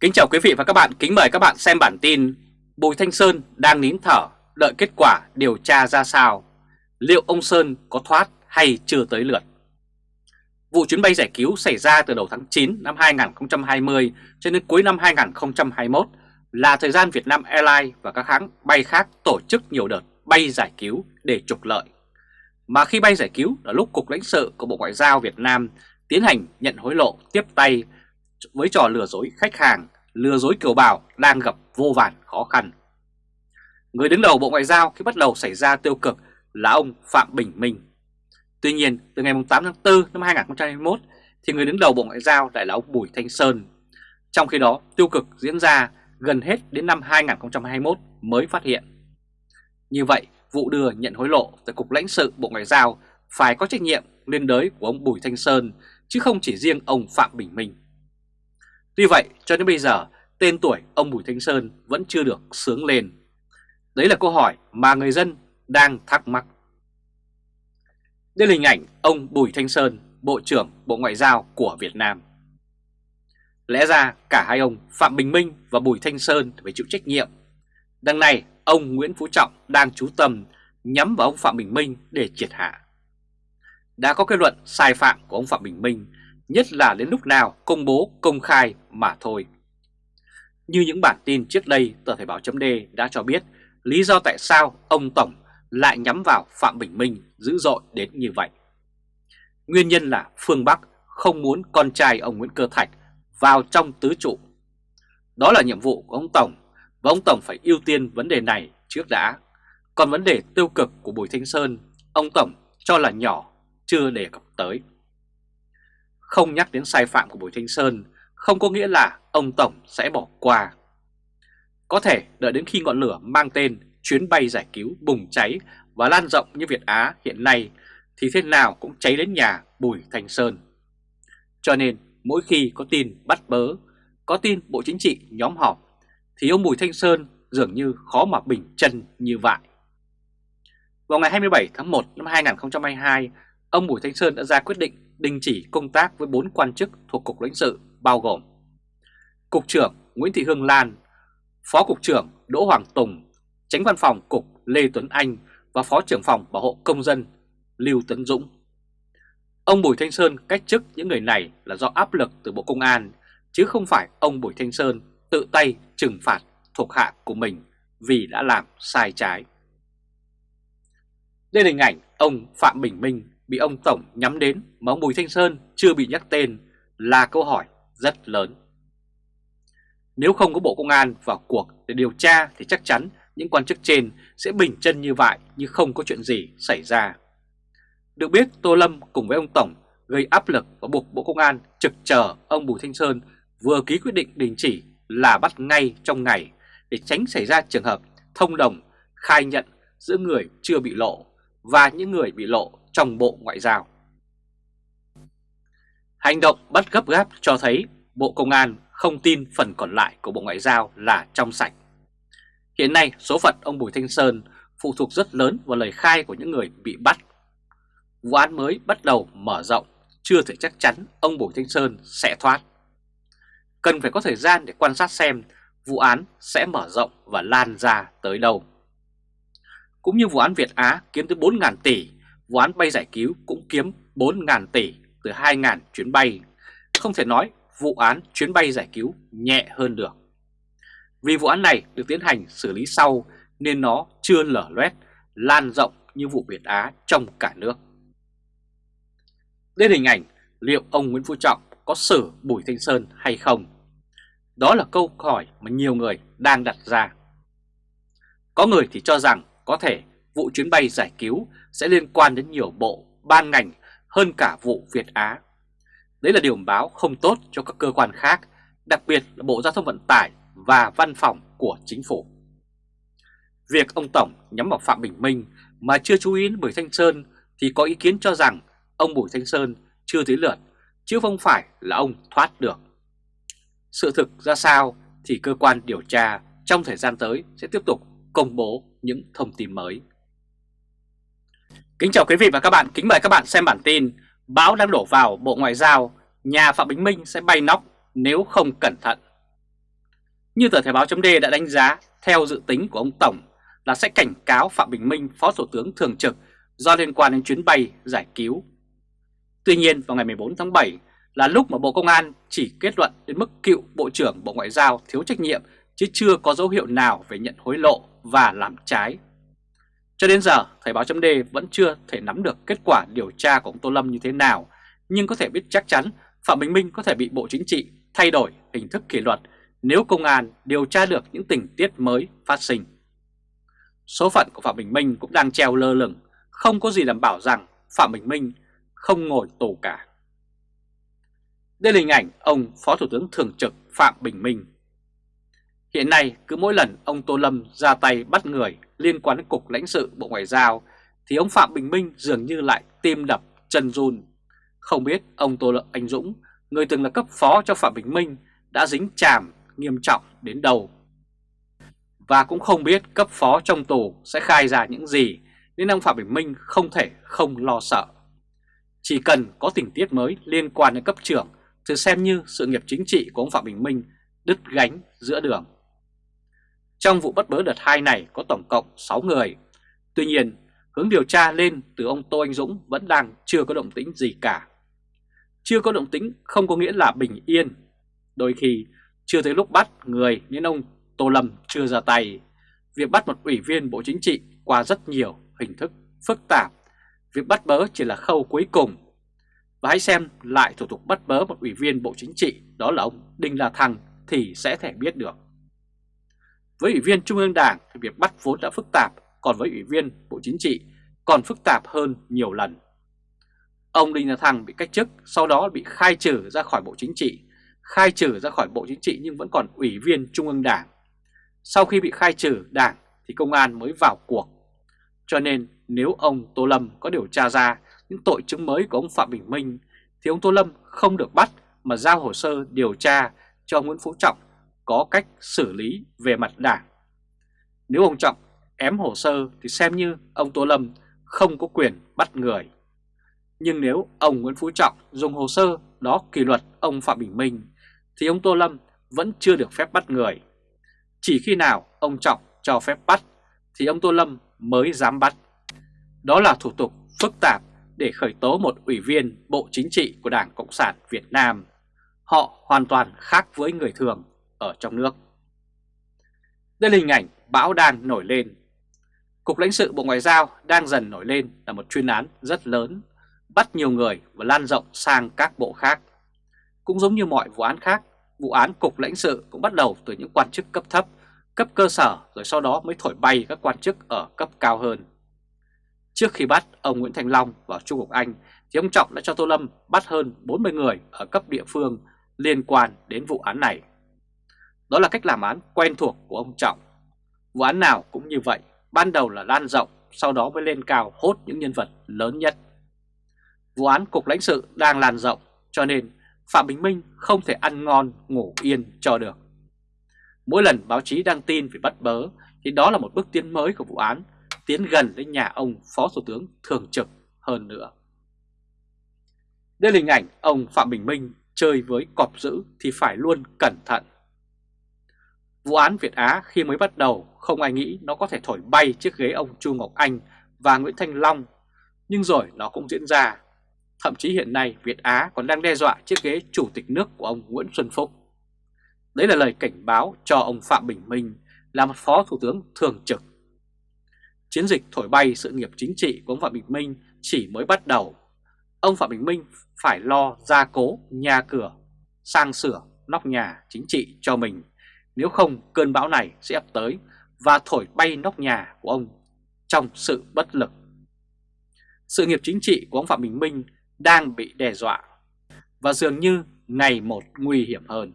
Kính chào quý vị và các bạn, kính mời các bạn xem bản tin Bùi Thanh Sơn đang nín thở, đợi kết quả điều tra ra sao Liệu ông Sơn có thoát hay chưa tới lượt Vụ chuyến bay giải cứu xảy ra từ đầu tháng 9 năm 2020 cho đến cuối năm 2021 là thời gian Việt Nam Airlines và các hãng bay khác tổ chức nhiều đợt bay giải cứu để trục lợi. Mà khi bay giải cứu là lúc Cục lãnh sự của Bộ Ngoại giao Việt Nam tiến hành nhận hối lộ tiếp tay với trò lừa dối khách hàng, lừa dối kiều bào đang gặp vô vàn khó khăn. Người đứng đầu Bộ Ngoại giao khi bắt đầu xảy ra tiêu cực là ông Phạm Bình Minh. Tuy nhiên, từ ngày 8 tháng 4 năm 2021 thì người đứng đầu Bộ Ngoại giao lại là ông Bùi Thanh Sơn. Trong khi đó, tiêu cực diễn ra gần hết đến năm 2021 mới phát hiện. Như vậy, vụ đưa nhận hối lộ tại Cục lãnh sự Bộ Ngoại giao phải có trách nhiệm liên đới của ông Bùi Thanh Sơn chứ không chỉ riêng ông Phạm Bình Minh. Tuy vậy, cho đến bây giờ, tên tuổi ông Bùi Thanh Sơn vẫn chưa được sướng lên. Đấy là câu hỏi mà người dân đang thắc mắc. Đây là hình ảnh ông Bùi Thanh Sơn, Bộ trưởng Bộ Ngoại giao của Việt Nam. Lẽ ra cả hai ông Phạm Bình Minh và Bùi Thanh Sơn phải chịu trách nhiệm. Đằng này, ông Nguyễn Phú Trọng đang chú tâm nhắm vào ông Phạm Bình Minh để triệt hạ. Đã có kết luận sai phạm của ông Phạm Bình Minh nhất là đến lúc nào công bố công khai mà thôi. Như những bản tin trước đây, tờ Thời báo chấm đã cho biết lý do tại sao ông Tổng lại nhắm vào Phạm Bình Minh dữ dội đến như vậy. Nguyên nhân là phương Bắc không muốn con trai ông Nguyễn Cơ Thạch vào trong tứ trụ. Đó là nhiệm vụ của ông Tổng và ông Tổng phải ưu tiên vấn đề này trước đã. Còn vấn đề tiêu cực của Bùi Thanh Sơn, ông Tổng cho là nhỏ, chưa đề cập tới. Không nhắc đến sai phạm của Bùi Thanh Sơn không có nghĩa là ông Tổng sẽ bỏ qua. Có thể đợi đến khi ngọn lửa mang tên chuyến bay giải cứu bùng cháy và lan rộng như Việt Á hiện nay thì thế nào cũng cháy đến nhà Bùi Thanh Sơn. Cho nên mỗi khi có tin bắt bớ, có tin Bộ Chính trị nhóm họp thì ông Bùi Thanh Sơn dường như khó mà bình chân như vậy. Vào ngày 27 tháng 1 năm 2022, ông Bùi Thanh Sơn đã ra quyết định đình chỉ công tác với 4 quan chức thuộc Cục lãnh sự bao gồm Cục trưởng Nguyễn Thị Hương Lan, Phó Cục trưởng Đỗ Hoàng Tùng, Tránh Văn phòng Cục Lê Tuấn Anh và Phó trưởng phòng Bảo hộ Công dân Lưu Tấn Dũng. Ông Bùi Thanh Sơn cách chức những người này là do áp lực từ Bộ Công an, chứ không phải ông Bùi Thanh Sơn tự tay trừng phạt thuộc hạ của mình vì đã làm sai trái. Đây là hình ảnh ông Phạm Bình Minh bị ông Tổng nhắm đến mà ông Bùi Thanh Sơn chưa bị nhắc tên là câu hỏi rất lớn. Nếu không có Bộ Công an vào cuộc để điều tra thì chắc chắn những quan chức trên sẽ bình chân như vậy như không có chuyện gì xảy ra. Được biết, Tô Lâm cùng với ông Tổng gây áp lực và buộc Bộ Công an trực chờ ông Bùi Thanh Sơn vừa ký quyết định đình chỉ là bắt ngay trong ngày để tránh xảy ra trường hợp thông đồng, khai nhận giữa người chưa bị lộ và những người bị lộ trong Bộ Ngoại giao. Hành động bắt gấp gáp cho thấy Bộ Công an không tin phần còn lại của Bộ Ngoại giao là trong sạch. Hiện nay số phận ông Bùi Thanh Sơn phụ thuộc rất lớn vào lời khai của những người bị bắt. Vụ án mới bắt đầu mở rộng, chưa thể chắc chắn ông Bùi Thanh Sơn sẽ thoát. Cần phải có thời gian để quan sát xem vụ án sẽ mở rộng và lan ra tới đâu. Cũng như vụ án Việt Á kiếm tới 4.000 tỷ vụ án bay giải cứu cũng kiếm 4.000 tỷ từ 2.000 chuyến bay. Không thể nói vụ án chuyến bay giải cứu nhẹ hơn được. Vì vụ án này được tiến hành xử lý sau nên nó chưa lở loét, lan rộng như vụ Việt Á trong cả nước. Đến hình ảnh liệu ông Nguyễn Phú Trọng có xử Bùi Thanh Sơn hay không? Đó là câu hỏi mà nhiều người đang đặt ra. Có người thì cho rằng có thể vụ chuyến bay giải cứu sẽ liên quan đến nhiều bộ, ban ngành hơn cả vụ Việt Á. Đấy là điều báo không tốt cho các cơ quan khác, đặc biệt là Bộ Giao thông Vận tải và Văn phòng của Chính phủ. Việc ông Tổng nhắm vào Phạm Bình Minh mà chưa chú ý đến Bùi Thanh Sơn thì có ý kiến cho rằng ông Bùi Thanh Sơn chưa tới lượt, chứ không phải là ông thoát được. Sự thực ra sao thì cơ quan điều tra trong thời gian tới sẽ tiếp tục công bố những thông tin mới. Kính chào quý vị và các bạn, kính mời các bạn xem bản tin Bão đang đổ vào Bộ Ngoại giao, nhà Phạm Bình Minh sẽ bay nóc nếu không cẩn thận. Như tờ Thời báo chấm đã đánh giá, theo dự tính của ông Tổng là sẽ cảnh cáo Phạm Bình Minh, Phó Thủ tướng Thường trực do liên quan đến chuyến bay giải cứu. Tuy nhiên vào ngày 14 tháng 7 là lúc mà Bộ Công an chỉ kết luận đến mức cựu Bộ trưởng Bộ Ngoại giao thiếu trách nhiệm chứ chưa có dấu hiệu nào về nhận hối lộ và làm trái. Cho đến giờ, Thời báo chấm vẫn chưa thể nắm được kết quả điều tra của ông Tô Lâm như thế nào, nhưng có thể biết chắc chắn Phạm Bình Minh có thể bị Bộ Chính trị thay đổi hình thức kỷ luật nếu công an điều tra được những tình tiết mới phát sinh. Số phận của Phạm Bình Minh cũng đang treo lơ lửng, không có gì đảm bảo rằng Phạm Bình Minh không ngồi tù cả. Đây là hình ảnh ông Phó Thủ tướng Thường trực Phạm Bình Minh. Hiện nay cứ mỗi lần ông Tô Lâm ra tay bắt người liên quan đến Cục lãnh sự Bộ Ngoại giao thì ông Phạm Bình Minh dường như lại tim đập chân run. Không biết ông Tô Lâm Anh Dũng, người từng là cấp phó cho Phạm Bình Minh đã dính chàm nghiêm trọng đến đâu. Và cũng không biết cấp phó trong tù sẽ khai ra những gì nên ông Phạm Bình Minh không thể không lo sợ. Chỉ cần có tình tiết mới liên quan đến cấp trưởng thì xem như sự nghiệp chính trị của ông Phạm Bình Minh đứt gánh giữa đường. Trong vụ bắt bớ đợt 2 này có tổng cộng 6 người. Tuy nhiên, hướng điều tra lên từ ông Tô Anh Dũng vẫn đang chưa có động tĩnh gì cả. Chưa có động tĩnh không có nghĩa là bình yên. Đôi khi chưa tới lúc bắt người nên ông Tô Lâm chưa ra tay. Việc bắt một ủy viên Bộ Chính trị qua rất nhiều hình thức phức tạp. Việc bắt bớ chỉ là khâu cuối cùng. Và hãy xem lại thủ tục bắt bớ một ủy viên Bộ Chính trị đó là ông Đinh La Thăng thì sẽ thể biết được. Với ủy viên Trung ương Đảng thì việc bắt vốn đã phức tạp, còn với ủy viên Bộ Chính trị còn phức tạp hơn nhiều lần. Ông Đinh La Thăng bị cách chức, sau đó bị khai trừ ra khỏi Bộ Chính trị, khai trừ ra khỏi Bộ Chính trị nhưng vẫn còn ủy viên Trung ương Đảng. Sau khi bị khai trừ Đảng thì công an mới vào cuộc. Cho nên nếu ông Tô Lâm có điều tra ra những tội chứng mới của ông Phạm Bình Minh thì ông Tô Lâm không được bắt mà giao hồ sơ điều tra cho Nguyễn Phú Trọng có cách xử lý về mặt đảng. Nếu ông Trọng ém hồ sơ thì xem như ông Tô Lâm không có quyền bắt người. Nhưng nếu ông Nguyễn Phú Trọng dùng hồ sơ đó kỷ luật ông Phạm Bình Minh thì ông Tô Lâm vẫn chưa được phép bắt người. Chỉ khi nào ông Trọng cho phép bắt thì ông Tô Lâm mới dám bắt. Đó là thủ tục phức tạp để khởi tố một ủy viên Bộ Chính trị của Đảng Cộng sản Việt Nam. Họ hoàn toàn khác với người thường ở trong nước. Đây là hình ảnh bão đang nổi lên. Cục lãnh sự Bộ Ngoại giao đang dần nổi lên là một chuyên án rất lớn, bắt nhiều người và lan rộng sang các bộ khác. Cũng giống như mọi vụ án khác, vụ án Cục lãnh sự cũng bắt đầu từ những quan chức cấp thấp, cấp cơ sở rồi sau đó mới thổi bay các quan chức ở cấp cao hơn. Trước khi bắt ông Nguyễn Thành Long vào Trung Quốc Anh thì ông Trọng đã cho Tô Lâm bắt hơn 40 người ở cấp địa phương liên quan đến vụ án này. Đó là cách làm án quen thuộc của ông Trọng. Vụ án nào cũng như vậy, ban đầu là lan rộng, sau đó mới lên cao hốt những nhân vật lớn nhất. Vụ án Cục lãnh sự đang lan rộng, cho nên Phạm Bình Minh không thể ăn ngon ngủ yên cho được. Mỗi lần báo chí đăng tin về bắt bớ thì đó là một bước tiến mới của vụ án, tiến gần đến nhà ông Phó Thủ tướng thường trực hơn nữa. Đây là hình ảnh ông Phạm Bình Minh chơi với cọp dữ thì phải luôn cẩn thận. Vụ án Việt Á khi mới bắt đầu không ai nghĩ nó có thể thổi bay chiếc ghế ông Chu Ngọc Anh và Nguyễn Thanh Long, nhưng rồi nó cũng diễn ra. Thậm chí hiện nay Việt Á còn đang đe dọa chiếc ghế chủ tịch nước của ông Nguyễn Xuân Phúc. Đấy là lời cảnh báo cho ông Phạm Bình Minh là một phó thủ tướng thường trực. Chiến dịch thổi bay sự nghiệp chính trị của ông Phạm Bình Minh chỉ mới bắt đầu. Ông Phạm Bình Minh phải lo gia cố nhà cửa, sang sửa nóc nhà chính trị cho mình nếu không, cơn bão này sẽ ập tới và thổi bay nóc nhà của ông trong sự bất lực. Sự nghiệp chính trị của ông Phạm Bình Minh đang bị đe dọa và dường như ngày một nguy hiểm hơn.